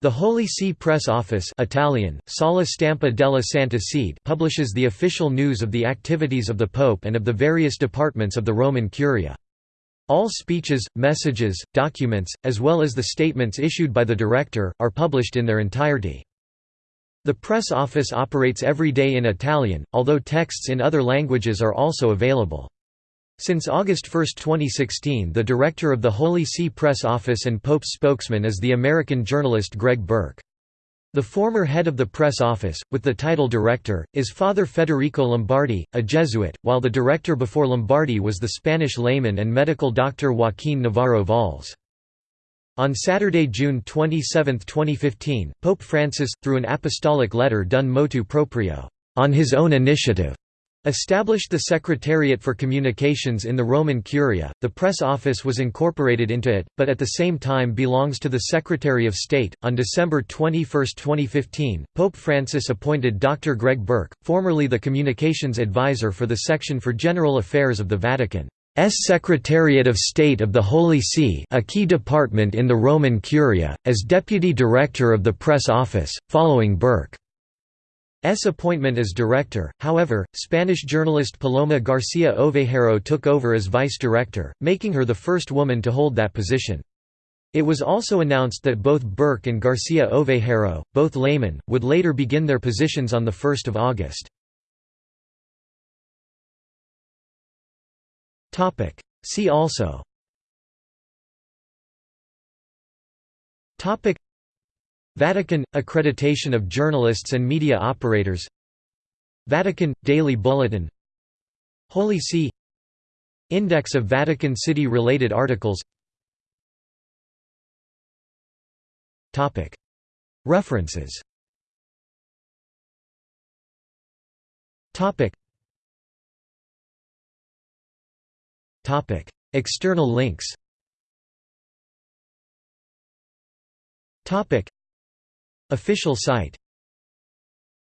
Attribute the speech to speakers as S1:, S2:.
S1: The Holy See Press Office Italian, Sala Stampa della Santa Sede publishes the official news of the activities of the Pope and of the various departments of the Roman Curia. All speeches, messages, documents, as well as the statements issued by the director, are published in their entirety. The press office operates every day in Italian, although texts in other languages are also available. Since August 1, 2016 the director of the Holy See Press Office and Pope's spokesman is the American journalist Greg Burke. The former head of the press office, with the title director, is Father Federico Lombardi, a Jesuit, while the director before Lombardi was the Spanish layman and medical doctor Joaquín Navarro Valls. On Saturday, June 27, 2015, Pope Francis, through an apostolic letter done motu proprio, on his own initiative, Established the Secretariat for Communications in the Roman Curia, the press office was incorporated into it, but at the same time belongs to the Secretary of State. On December 21, 2015, Pope Francis appointed Dr. Greg Burke, formerly the communications advisor for the Section for General Affairs of the Vatican. S. Secretariat of State of the Holy See a key department in the Roman Curia, as Deputy Director of the Press Office, following Burke. S appointment as director, however, Spanish journalist Paloma García Ovejero took over as vice director, making her the first woman to hold that position. It was also announced that both Burke and García Ovejero, both laymen, would later begin their positions on 1 August. See also Vatican – Accreditation of journalists and media operators. Vatican – Daily Bulletin. Holy See. Index of Vatican City-related articles. References. External links Official site